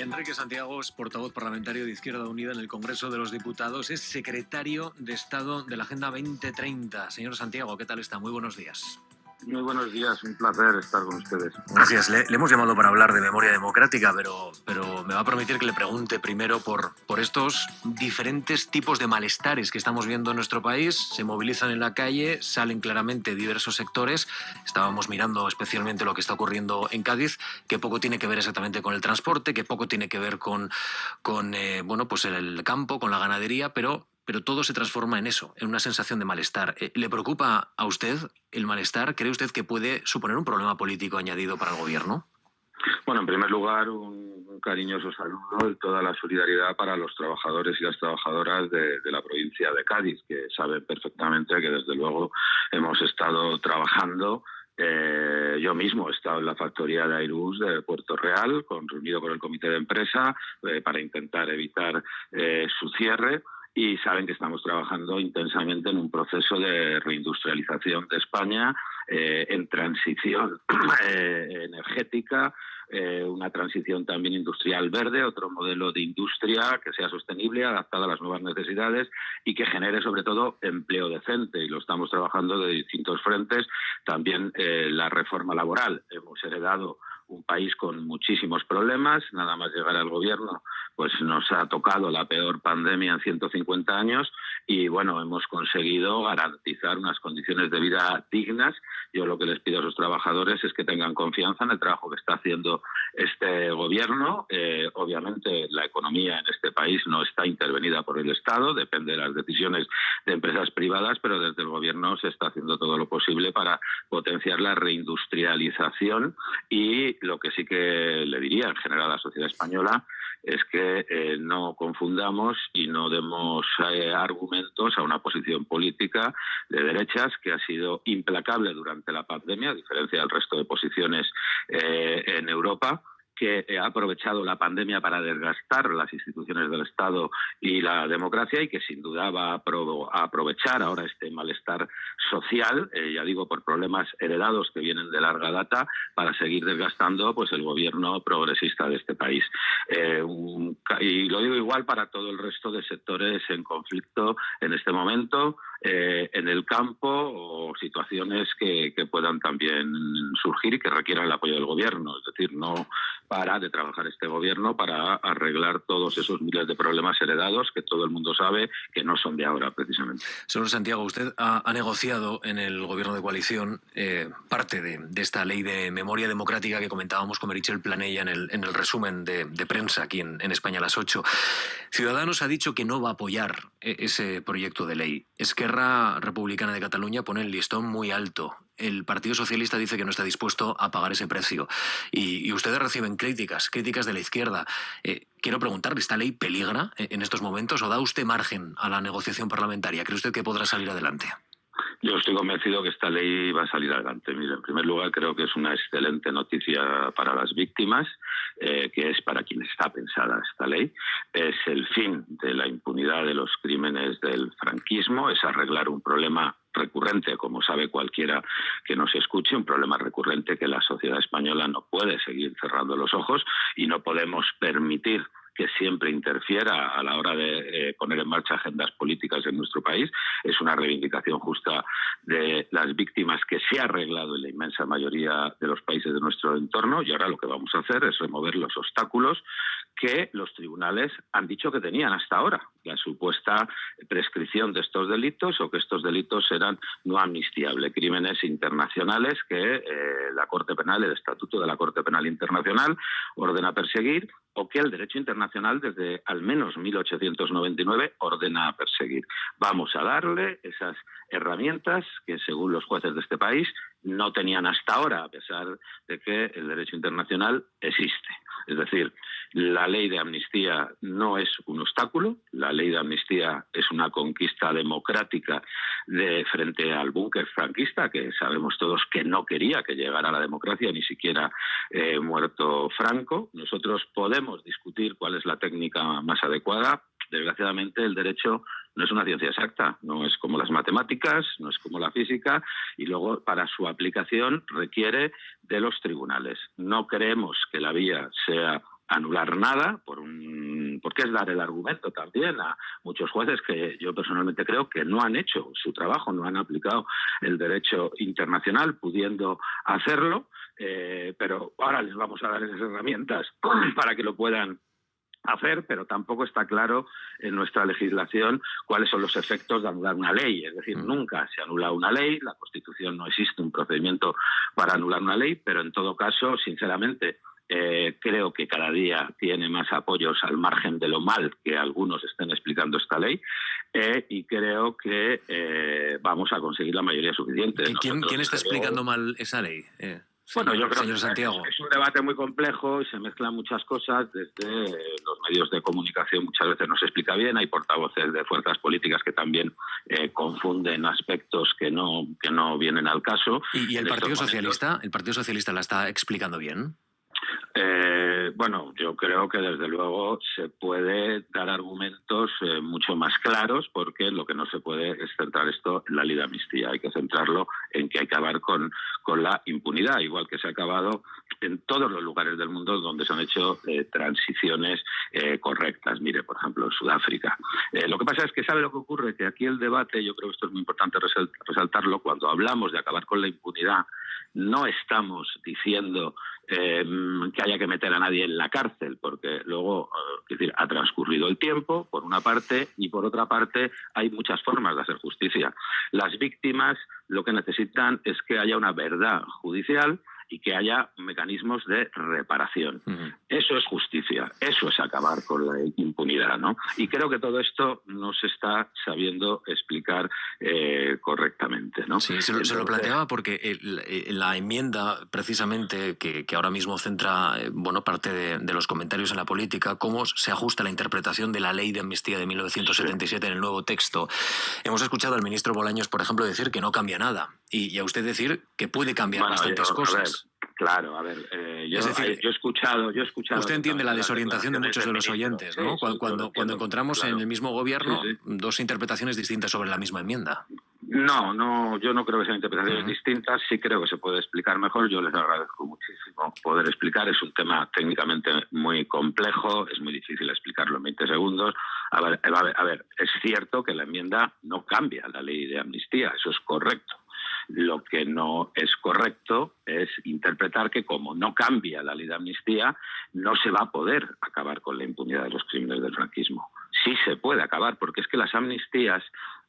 Enrique Santiago es portavoz parlamentario de Izquierda Unida en el Congreso de los Diputados, es secretario de Estado de la Agenda 2030. Señor Santiago, ¿qué tal está? Muy buenos días. Muy buenos días, un placer estar con ustedes. Gracias. Le, hemos llamado para hablar de memoria democrática, pero, pero me va a permitir que le pregunte primero por, por estos diferentes tipos de malestares que estamos viendo en nuestro país. Se movilizan en la calle, salen claramente diversos sectores. Estábamos mirando especialmente lo que está ocurriendo en Cádiz, que poco tiene que ver exactamente con el transporte, que poco tiene que ver con, con eh, bueno, pues el campo, con la ganadería, pero pero todo se transforma en eso, en una sensación de malestar. Eh, ¿Le preocupa a usted el malestar? ¿Cree usted que puede suponer un problema político añadido para el gobierno? Bueno, en primer lugar, un cariñoso saludo y toda la solidaridad para los trabajadores y las trabajadoras de, la provincia de Cádiz, que saben perfectamente que desde luego hemos estado trabajando eh, yo mismo he estado en la factoría de Airbus de Puerto Real, con, reunido con el comité de empresa, eh, para intentar evitar su cierre y saben que estamos trabajando intensamente en un proceso de reindustrialización de España, eh, en transición eh, energética, eh, una transición también industrial verde, otro modelo de industria que sea sostenible, adaptada a las nuevas necesidades y que genere sobre todo empleo decente. Y lo estamos trabajando de distintos frentes. También la reforma laboral. Hemos heredado un país con muchísimos problemas, nada más llegar al gobierno, pues nos ha tocado la peor pandemia en 150 años y bueno, hemos conseguido garantizar unas condiciones de vida dignas. Yo lo que les pido a sus trabajadores es que tengan confianza en el trabajo que está haciendo este gobierno. Eh, obviamente la economía en este país no está intervenida por el Estado, depende de las decisiones de empresas privadas, pero desde el gobierno se está haciendo todo lo posible para potenciar la reindustrialización y lo que sí que le diría en general a la sociedad española es que eh, no confundamos y no demos eh, argumentos a una posición política de derechas que ha sido implacable durante la pandemia, a diferencia del resto de posiciones eh, en Europa que ha aprovechado la pandemia para desgastar las instituciones del Estado y la democracia y que sin duda va a, aprovechar ahora este malestar eh, ya digo, por problemas heredados que vienen de larga data, para seguir desgastando pues el gobierno progresista de este país. Eh, y lo digo igual para todo el resto de sectores en conflicto en este momento. Eh, en el campo o situaciones que, puedan también surgir y que requieran el apoyo del gobierno. Es decir, no para de trabajar este gobierno para arreglar todos esos miles de problemas heredados que todo el mundo sabe que no son de ahora, precisamente. Señor Santiago, usted ha, negociado en el gobierno de coalición eh, parte de, esta ley de memoria democrática que comentábamos con Merichel Planella en el, en el resumen de, prensa aquí en, España a las 8. Ciudadanos ha dicho que no va a apoyar eh, ese proyecto de ley. Es que Esquerra Republicana de Cataluña pone el listón muy alto. El Partido Socialista dice que no está dispuesto a pagar ese precio. Y, ustedes reciben críticas, críticas de la izquierda. Eh, quiero preguntarle, ¿esta ley peligra en estos momentos o da usted margen a la negociación parlamentaria? ¿Cree usted que podrá salir adelante? Yo estoy convencido que esta ley va a salir adelante. Mire, en primer lugar, creo que es una excelente noticia para las víctimas, eh, que es para quien está pensada esta ley. Es el fin de la impunidad de los crímenes del franquismo, es arreglar un problema recurrente, como sabe cualquiera que nos escuche, un problema recurrente que la sociedad española no puede seguir cerrando los ojos y no podemos permitir que siempre interfiera a la hora de eh, poner en marcha agendas políticas en nuestro país. Es una reivindicación justa de las víctimas que se ha arreglado en la inmensa mayoría de los países de nuestro entorno y ahora lo que vamos a hacer es remover los obstáculos que los tribunales han dicho que tenían hasta ahora, la supuesta prescripción de estos delitos o que estos delitos eran no amnistiables, crímenes internacionales que eh, la Corte Penal, el Estatuto de la Corte Penal Internacional ordena perseguir o que el derecho internacional desde al menos 1899 ordena perseguir. Vamos a darle esas herramientas que, según los jueces de este país, no tenían hasta ahora, a pesar de que el derecho internacional existe. Es decir, la ley de amnistía no es un obstáculo, la ley de amnistía es una conquista democrática de frente al búnker franquista, que sabemos todos que no quería que llegara la democracia, ni siquiera eh, muerto Franco. Nosotros podemos discutir cuál es la técnica más adecuada. Desgraciadamente, el derecho no es una ciencia exacta, no es como las matemáticas, no es como la física, y luego para su aplicación requiere de los tribunales. No creemos que la vía sea anular nada, por un, porque es dar el argumento también a muchos jueces que yo personalmente creo que no han hecho su trabajo, no han aplicado el derecho internacional pudiendo hacerlo, eh, pero ahora les vamos a dar esas herramientas para que lo puedan hacer, pero tampoco está claro en nuestra legislación cuáles son los efectos de anular una ley. Es decir, mm. nunca se anula una ley, la Constitución no existe un procedimiento para anular una ley, pero en todo caso, sinceramente, eh, creo que cada día tiene más apoyos al margen de lo mal que algunos estén explicando esta ley eh, y creo que eh, vamos a conseguir la mayoría suficiente. ¿Quién, ¿quién está explicando mal esa ley? Bueno, yo creo que es un debate muy complejo y se mezclan muchas cosas. Desde los medios de comunicación muchas veces no se explica bien. Hay portavoces de fuerzas políticas que también eh, confunden aspectos que no que no vienen al caso. ¿Y, el Partido Socialista? ¿El Partido Socialista la está explicando bien? Eh, bueno, yo creo que desde luego se puede dar argumentos eh, mucho más claros porque lo que no se puede es centrar esto en la ley de amnistía. Hay que centrarlo en que hay que acabar con, con la impunidad, igual que se ha acabado en todos los lugares del mundo donde se han hecho eh, transiciones correctas. Mire, por ejemplo, Sudáfrica. lo que pasa es que sabe lo que ocurre, que aquí el debate, yo creo que esto es muy importante resaltarlo, cuando hablamos de acabar con la impunidad, no estamos diciendo Em, que haya que meter a nadie en la cárcel, porque luego eh, decir, ha transcurrido el tiempo, por una parte, y por otra parte hay muchas formas de hacer justicia. Las víctimas lo que necesitan es que haya una verdad judicial y que haya mecanismos de reparación. Eso es justicia, eso es acabar con la impunidad, ¿no? Y creo que todo esto no se está sabiendo explicar eh, correctamente, ¿no? Sí, se lo, planteaba porque la enmienda, precisamente, que, ahora mismo centra eh, bueno, parte de, los comentarios en la política, cómo se ajusta la interpretación de la ley de amnistía de 1977 en el nuevo texto. Hemos escuchado al ministro Bolaños, por ejemplo, decir que no cambia nada y, a usted decir que puede cambiar bastantes cosas. Claro, a ver, eh, yo, he escuchado, yo he escuchado. Usted entiende la desorientación de muchos de los oyentes, ¿no? cuando, cuando, encontramos en el mismo gobierno dos interpretaciones distintas sobre la misma enmienda. No, no, yo no creo que sean interpretaciones distintas. Sí creo que se puede explicar mejor. Yo les agradezco muchísimo poder explicar. Es un tema técnicamente muy complejo, es muy difícil explicarlo en 20 segundos. A ver, a ver, a ver, es cierto que la enmienda no cambia la ley de amnistía, eso es correcto. Lo que no es correcto es interpretar que como no cambia la ley de amnistía, no se va a poder acabar con la impunidad de los crímenes del franquismo. Sí se puede acabar, porque es que las amnistías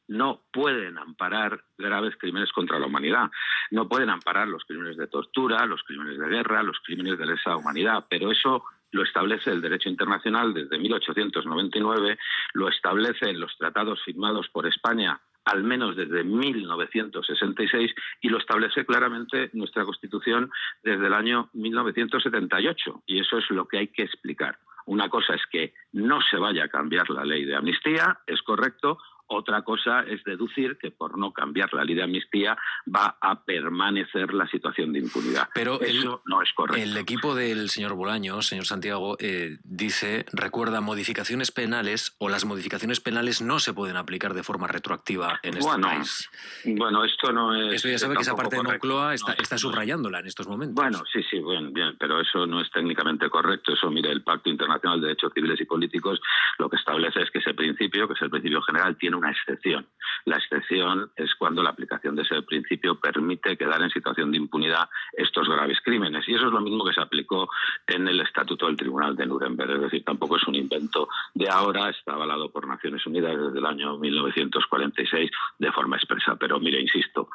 no pueden amparar graves crímenes contra la humanidad, no pueden amparar los crímenes de tortura, los crímenes de guerra, los crímenes de lesa humanidad, pero eso lo establece el derecho internacional desde 1899, lo establece en los tratados firmados por España al menos desde 1966 y lo establece claramente nuestra Constitución desde el año 1978 y eso es lo que hay que explicar. Una cosa es que no se vaya a cambiar la ley de amnistía, es correcto, otra cosa es deducir que por no cambiar la ley de amnistía va a permanecer la situación de impunidad. Pero eso no es correcto. El equipo del señor Bolaños, señor Santiago, eh, dice, recuerda, modificaciones penales o las modificaciones penales no se pueden aplicar de forma retroactiva en este país. Bueno, esto no es... Esto ya sabe que esa parte de Moncloa está, está, subrayándola en estos momentos. Bueno, sí, sí, bien, bien, pero eso no es técnicamente correcto. Eso, mire, el Pacto Internacional de Derechos Civiles y Políticos lo que establece es que ese principio, que es el principio general, tiene una excepción. La excepción es cuando la aplicación de ese principio permite quedar en situación de impunidad estos graves crímenes. Y eso es lo mismo que se aplicó en el Estatuto del Tribunal de Nuremberg. Es decir, tampoco es un invento de ahora, está avalado por Naciones Unidas desde el año 1946 de forma expresa. Pero mire, insisto,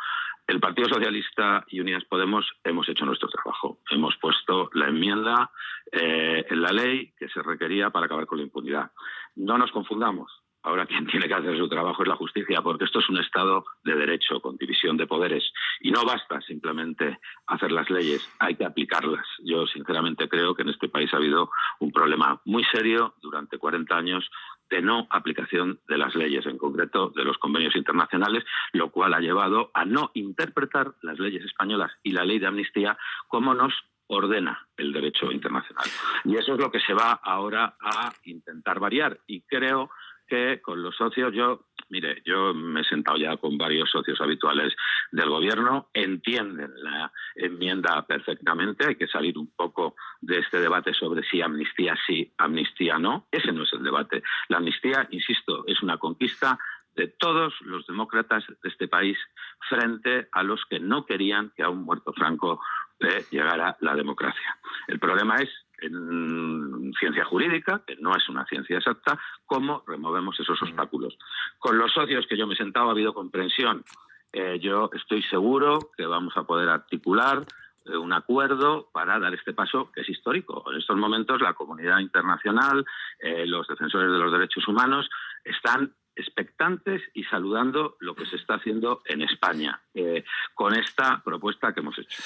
el Partido Socialista y Unidas Podemos hemos hecho nuestro trabajo. Hemos puesto la enmienda eh, en la ley que se requería para acabar con la impunidad. No nos confundamos. Ahora quien tiene que hacer su trabajo es la justicia, porque esto es un Estado de derecho, con división de poderes. Y no basta simplemente hacer las leyes, hay que aplicarlas. Yo sinceramente creo que en este país ha habido un problema muy serio durante 40 años de no aplicación de las leyes, en concreto de los convenios internacionales, lo cual ha llevado a no interpretar las leyes españolas y la ley de amnistía como nos ordena el derecho internacional. Y eso es lo que se va ahora a intentar variar. Y creo que con los socios yo Mire, yo me he sentado ya con varios socios habituales del gobierno, entienden la enmienda perfectamente, hay que salir un poco de este debate sobre si amnistía sí, amnistía no, ese no es el debate. La amnistía, insisto, es una conquista de todos los demócratas de este país frente a los que no querían que a un muerto franco le llegara la democracia. El problema es en ciencia jurídica, que no es una ciencia exacta, cómo removemos esos obstáculos. Con los socios que yo me he sentado ha habido comprensión. Eh, yo estoy seguro que vamos a poder articular eh, un acuerdo para dar este paso que es histórico. En estos momentos la comunidad internacional, eh, los defensores de los derechos humanos están expectantes y saludando lo que se está haciendo en España eh, con esta propuesta que hemos hecho.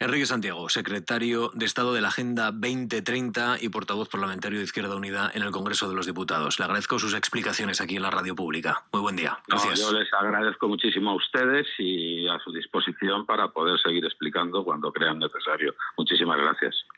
Enrique Santiago, secretario de Estado de la Agenda 2030 y portavoz parlamentario de Izquierda Unida en el Congreso de los Diputados. Le agradezco sus explicaciones aquí en la radio pública. Muy buen día. Gracias. yo les agradezco muchísimo a ustedes y a su disposición para poder seguir explicando cuando crean necesario. Muchísimas gracias.